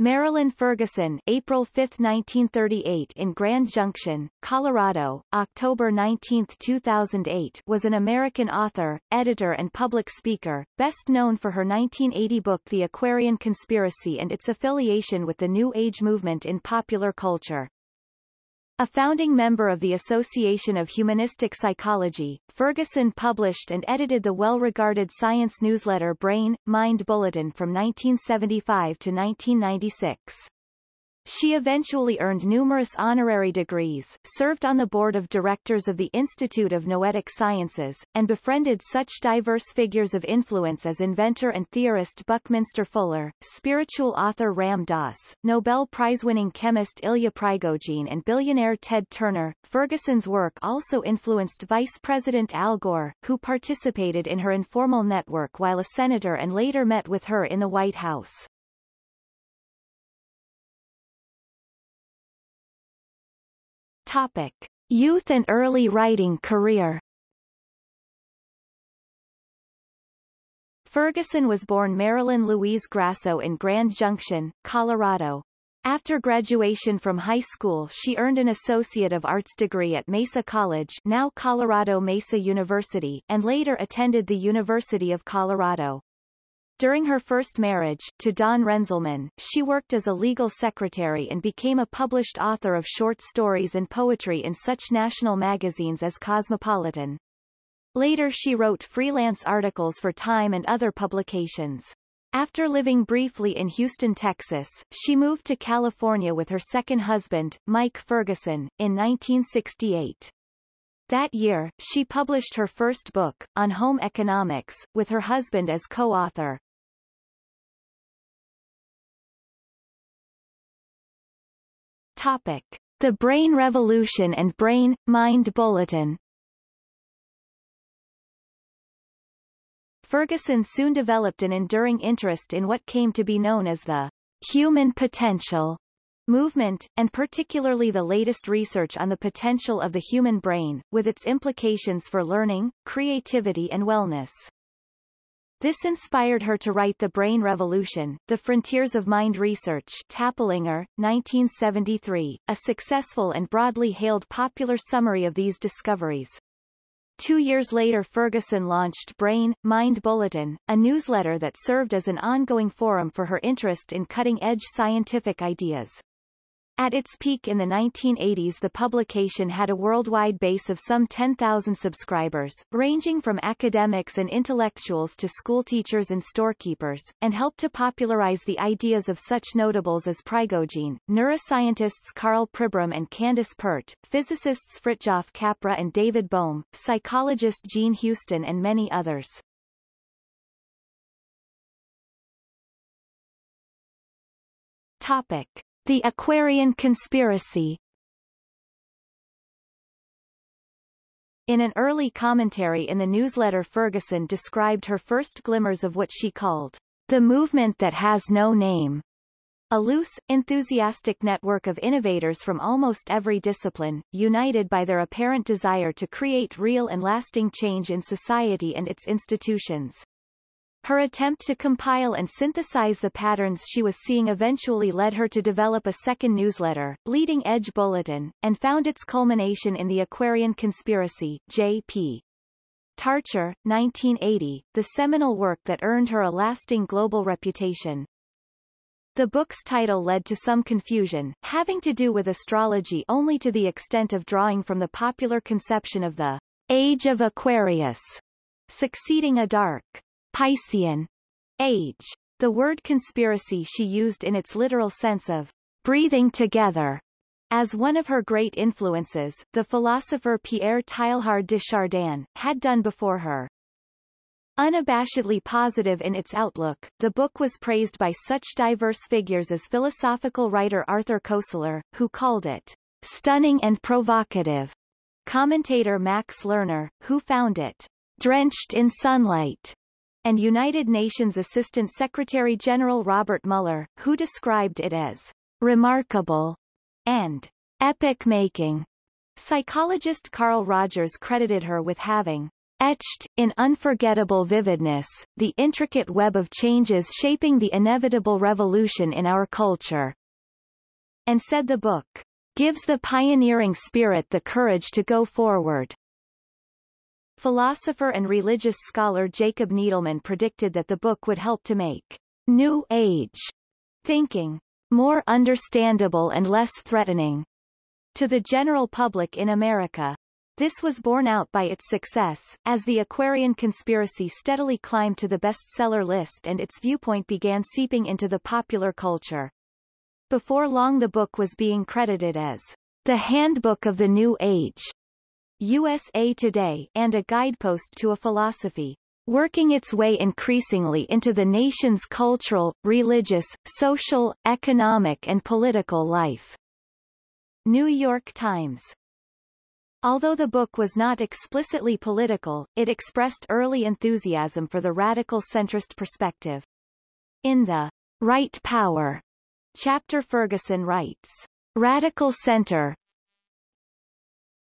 Marilyn Ferguson April 5, 1938 in Grand Junction, Colorado, October 19, 2008 was an American author, editor and public speaker, best known for her 1980 book The Aquarian Conspiracy and its affiliation with the New Age movement in popular culture. A founding member of the Association of Humanistic Psychology, Ferguson published and edited the well-regarded science newsletter Brain, Mind Bulletin from 1975 to 1996. She eventually earned numerous honorary degrees, served on the board of directors of the Institute of Noetic Sciences, and befriended such diverse figures of influence as inventor and theorist Buckminster Fuller, spiritual author Ram Dass, Nobel Prize-winning chemist Ilya Prigogine and billionaire Ted Turner. Ferguson's work also influenced Vice President Al Gore, who participated in her informal network while a senator and later met with her in the White House. Topic. Youth and early writing career Ferguson was born Marilyn Louise Grasso in Grand Junction, Colorado. After graduation from high school she earned an Associate of Arts degree at Mesa College now Colorado Mesa University and later attended the University of Colorado. During her first marriage, to Don Renzelman, she worked as a legal secretary and became a published author of short stories and poetry in such national magazines as Cosmopolitan. Later she wrote freelance articles for Time and other publications. After living briefly in Houston, Texas, she moved to California with her second husband, Mike Ferguson, in 1968. That year, she published her first book, On Home Economics, with her husband as co-author. Topic. The Brain Revolution and Brain, Mind Bulletin Ferguson soon developed an enduring interest in what came to be known as the human potential movement, and particularly the latest research on the potential of the human brain, with its implications for learning, creativity and wellness. This inspired her to write The Brain Revolution, The Frontiers of Mind Research Taplinger, 1973, a successful and broadly hailed popular summary of these discoveries. Two years later Ferguson launched Brain, Mind Bulletin, a newsletter that served as an ongoing forum for her interest in cutting-edge scientific ideas. At its peak in the 1980s the publication had a worldwide base of some 10,000 subscribers, ranging from academics and intellectuals to schoolteachers and storekeepers, and helped to popularize the ideas of such notables as Prigogine, neuroscientists Karl Pribram and Candace Pert, physicists Fritjof Capra and David Bohm, psychologist Jean Houston and many others. Topic. The Aquarian Conspiracy In an early commentary in the newsletter Ferguson described her first glimmers of what she called the movement that has no name, a loose, enthusiastic network of innovators from almost every discipline, united by their apparent desire to create real and lasting change in society and its institutions. Her attempt to compile and synthesize the patterns she was seeing eventually led her to develop a second newsletter, Leading Edge Bulletin, and found its culmination in the Aquarian Conspiracy, J.P. Tarcher, 1980, the seminal work that earned her a lasting global reputation. The book's title led to some confusion, having to do with astrology only to the extent of drawing from the popular conception of the Age of Aquarius, succeeding a dark Piscean age. The word conspiracy she used in its literal sense of breathing together. As one of her great influences, the philosopher Pierre Teilhard de Chardin, had done before her. Unabashedly positive in its outlook, the book was praised by such diverse figures as philosophical writer Arthur Koestler, who called it stunning and provocative, commentator Max Lerner, who found it drenched in sunlight, and United Nations Assistant Secretary-General Robert Muller, who described it as remarkable and epic-making. Psychologist Carl Rogers credited her with having etched, in unforgettable vividness, the intricate web of changes shaping the inevitable revolution in our culture. And said the book, gives the pioneering spirit the courage to go forward. Philosopher and religious scholar Jacob Needleman predicted that the book would help to make New Age thinking more understandable and less threatening to the general public in America. This was borne out by its success, as the Aquarian conspiracy steadily climbed to the bestseller list and its viewpoint began seeping into the popular culture. Before long the book was being credited as the Handbook of the New Age, USA Today, and a guidepost to a philosophy working its way increasingly into the nation's cultural, religious, social, economic and political life. New York Times Although the book was not explicitly political, it expressed early enthusiasm for the radical centrist perspective. In the Right Power chapter Ferguson writes, Radical center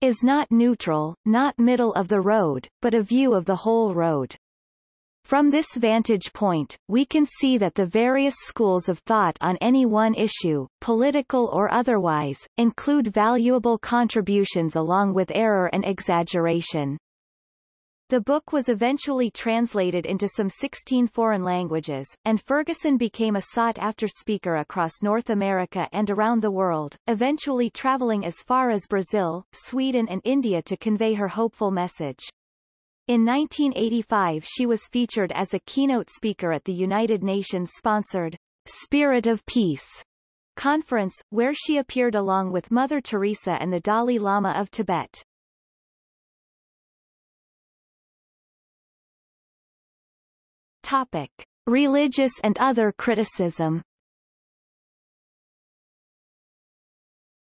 is not neutral, not middle of the road, but a view of the whole road. From this vantage point, we can see that the various schools of thought on any one issue, political or otherwise, include valuable contributions along with error and exaggeration. The book was eventually translated into some 16 foreign languages, and Ferguson became a sought-after speaker across North America and around the world, eventually traveling as far as Brazil, Sweden and India to convey her hopeful message. In 1985 she was featured as a keynote speaker at the United Nations-sponsored Spirit of Peace conference, where she appeared along with Mother Teresa and the Dalai Lama of Tibet. Topic. Religious and other criticism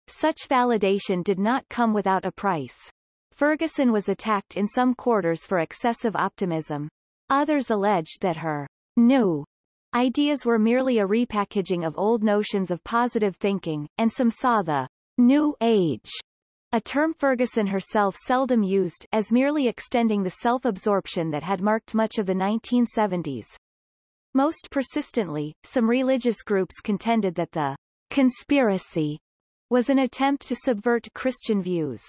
Such validation did not come without a price. Ferguson was attacked in some quarters for excessive optimism. Others alleged that her new ideas were merely a repackaging of old notions of positive thinking, and some saw the New Age, a term Ferguson herself seldom used, as merely extending the self-absorption that had marked much of the 1970s. Most persistently, some religious groups contended that the conspiracy was an attempt to subvert Christian views.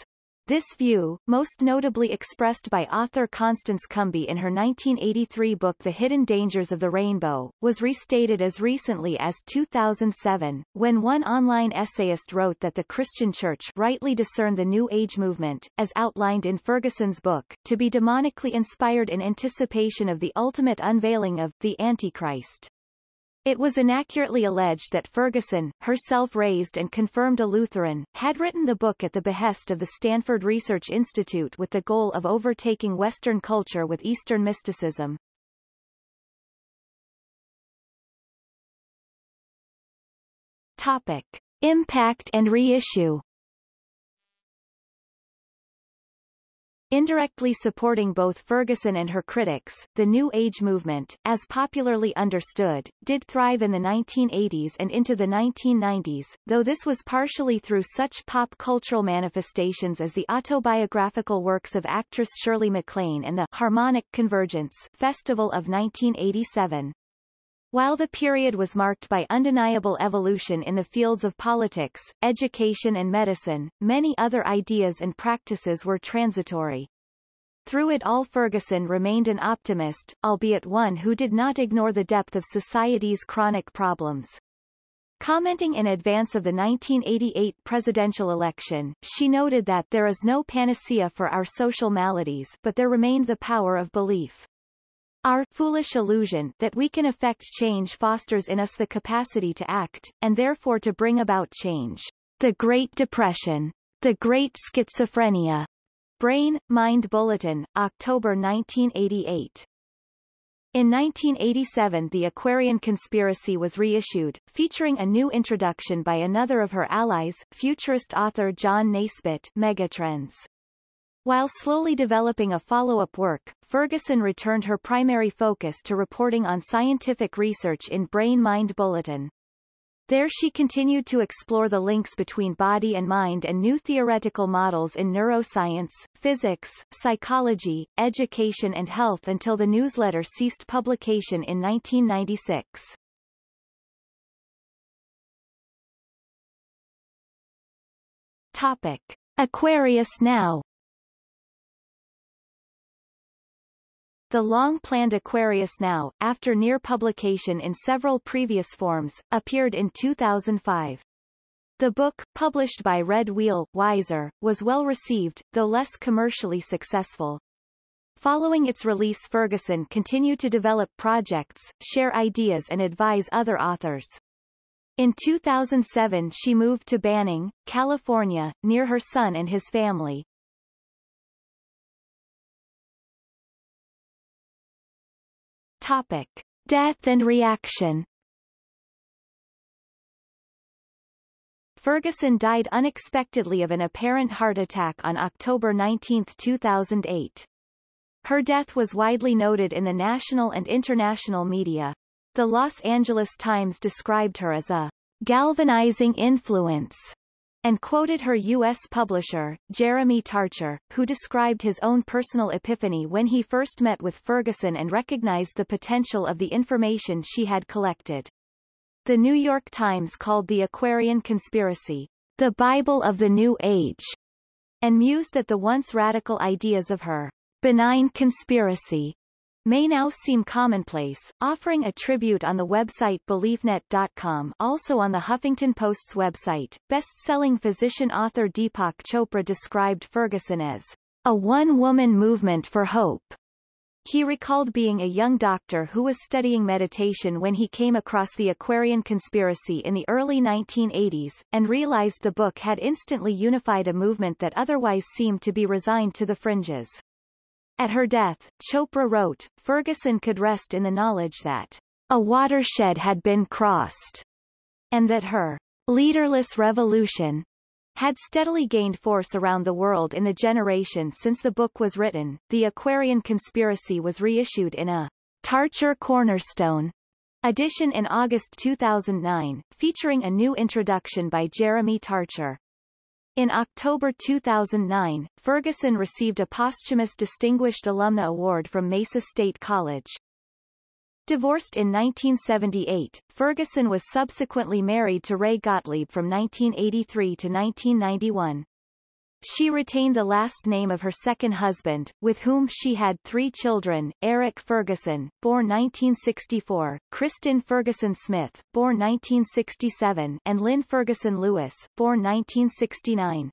This view, most notably expressed by author Constance Cumby in her 1983 book The Hidden Dangers of the Rainbow, was restated as recently as 2007, when one online essayist wrote that the Christian Church rightly discerned the New Age movement, as outlined in Ferguson's book, to be demonically inspired in anticipation of the ultimate unveiling of the Antichrist. It was inaccurately alleged that Ferguson, herself raised and confirmed a Lutheran, had written the book at the behest of the Stanford Research Institute with the goal of overtaking Western culture with Eastern mysticism. Topic. Impact and reissue Indirectly supporting both Ferguson and her critics, the New Age movement, as popularly understood, did thrive in the 1980s and into the 1990s, though this was partially through such pop cultural manifestations as the autobiographical works of actress Shirley MacLaine and the Harmonic Convergence Festival of 1987. While the period was marked by undeniable evolution in the fields of politics, education and medicine, many other ideas and practices were transitory. Through it all Ferguson remained an optimist, albeit one who did not ignore the depth of society's chronic problems. Commenting in advance of the 1988 presidential election, she noted that there is no panacea for our social maladies but there remained the power of belief. Our foolish illusion that we can affect change fosters in us the capacity to act, and therefore to bring about change. The Great Depression. The Great Schizophrenia. Brain, Mind Bulletin, October 1988. In 1987 The Aquarian Conspiracy was reissued, featuring a new introduction by another of her allies, futurist author John Naisbitt Megatrends. While slowly developing a follow-up work, Ferguson returned her primary focus to reporting on scientific research in Brain Mind Bulletin. There she continued to explore the links between body and mind and new theoretical models in neuroscience, physics, psychology, education and health until the newsletter ceased publication in 1996. Topic. Aquarius Now The long-planned Aquarius Now, after near publication in several previous forms, appeared in 2005. The book, published by Red Wheel, Weiser, was well received, though less commercially successful. Following its release Ferguson continued to develop projects, share ideas and advise other authors. In 2007 she moved to Banning, California, near her son and his family. Topic. Death and reaction Ferguson died unexpectedly of an apparent heart attack on October 19, 2008. Her death was widely noted in the national and international media. The Los Angeles Times described her as a galvanizing influence and quoted her U.S. publisher, Jeremy Tarcher, who described his own personal epiphany when he first met with Ferguson and recognized the potential of the information she had collected. The New York Times called the Aquarian conspiracy, the Bible of the New Age, and mused that the once radical ideas of her benign conspiracy may now seem commonplace, offering a tribute on the website BeliefNet.com also on the Huffington Post's website. Best-selling physician-author Deepak Chopra described Ferguson as a one-woman movement for hope. He recalled being a young doctor who was studying meditation when he came across the Aquarian conspiracy in the early 1980s, and realized the book had instantly unified a movement that otherwise seemed to be resigned to the fringes. At her death, Chopra wrote, Ferguson could rest in the knowledge that a watershed had been crossed, and that her leaderless revolution had steadily gained force around the world in the generation since the book was written. The Aquarian Conspiracy was reissued in a Tarcher Cornerstone edition in August 2009, featuring a new introduction by Jeremy Tarcher. In October 2009, Ferguson received a posthumous Distinguished Alumna Award from Mesa State College. Divorced in 1978, Ferguson was subsequently married to Ray Gottlieb from 1983 to 1991. She retained the last name of her second husband, with whom she had three children, Eric Ferguson, born 1964, Kristen Ferguson Smith, born 1967, and Lynn Ferguson Lewis, born 1969.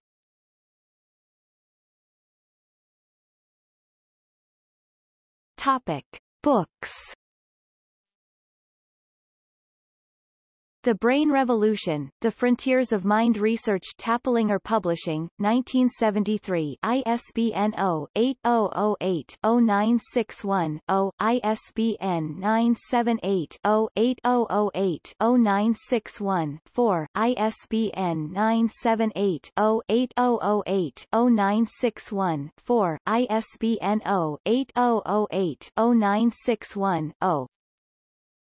Topic. Books The Brain Revolution, The Frontiers of Mind Research Taplinger Publishing, 1973 ISBN 0-8008-0961-0, ISBN 978-0-8008-0961-4, ISBN 978-0-8008-0961-4, ISBN 0-8008-0961-0.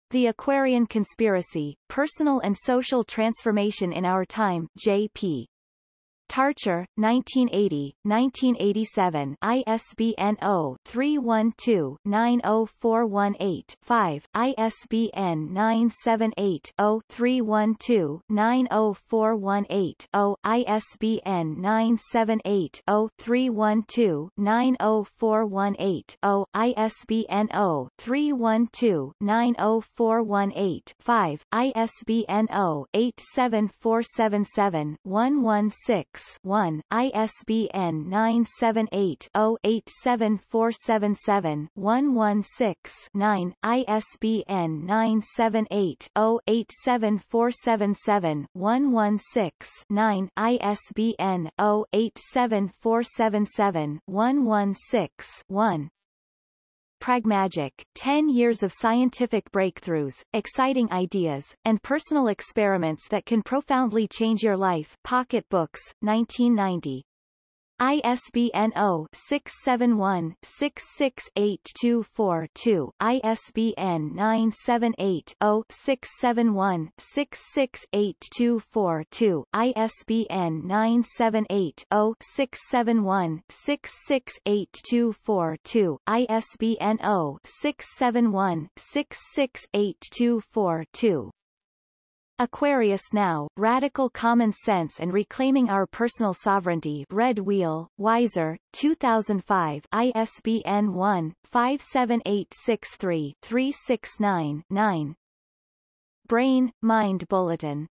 The Aquarian Conspiracy, Personal and Social Transformation in Our Time, J.P. Tarcher, 1980, 1987 ISBN 0-312-90418-5, ISBN 978-0-312-90418-0, ISBN 978-0-312-90418-0, ISBN 0-312-90418-5, ISBN 0-87477-116 1, ISBN 978-0-87477-116-9, ISBN 978-0-87477-116-9, ISBN 0-87477-116-1. Pragmagic, 10 years of scientific breakthroughs, exciting ideas, and personal experiments that can profoundly change your life. Pocket Books, 1990. ISBN 0-671-66824-2, ISBN 978-0-671-66824-2, ISBN 978-0-671-66824-2, ISBN 0-671-66824-2. Aquarius Now, Radical Common Sense and Reclaiming Our Personal Sovereignty. Red Wheel, Weiser, 2005 ISBN 1-57863-369-9 Brain, Mind Bulletin